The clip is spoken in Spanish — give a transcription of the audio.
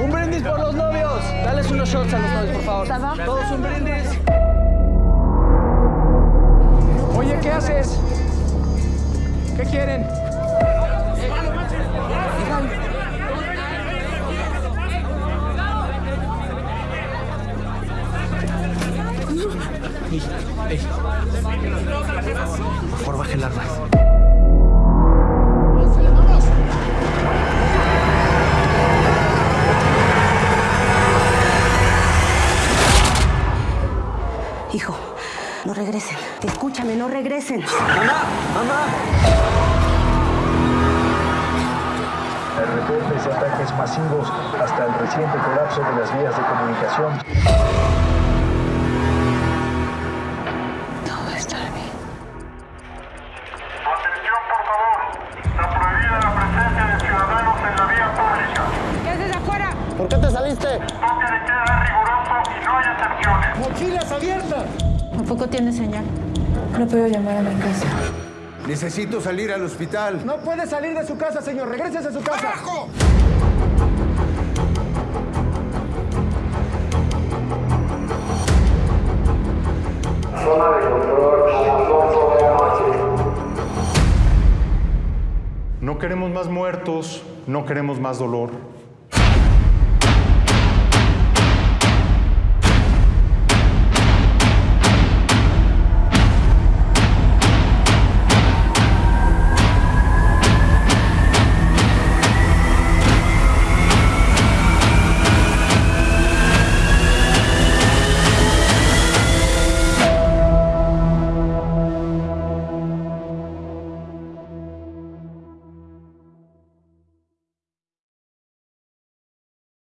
Un brindis por los novios. Dales unos shots a los novios, por favor. Todos un brindis. Oye, ¿qué haces? ¿Qué quieren? Ey, ey. Por favor, baje el arma. Hijo, no regresen. Escúchame, no regresen. ¡Mamá! ¡Mamá! El reportes de ataques masivos hasta el reciente colapso de las vías de comunicación. ¡Mochilas abiertas! Tampoco tiene señal. No puedo llamar a mi casa. Necesito salir al hospital. No puede salir de su casa, señor. Regrese a su casa. Zona de control a las 8 de la noche. No queremos más muertos, no queremos más dolor.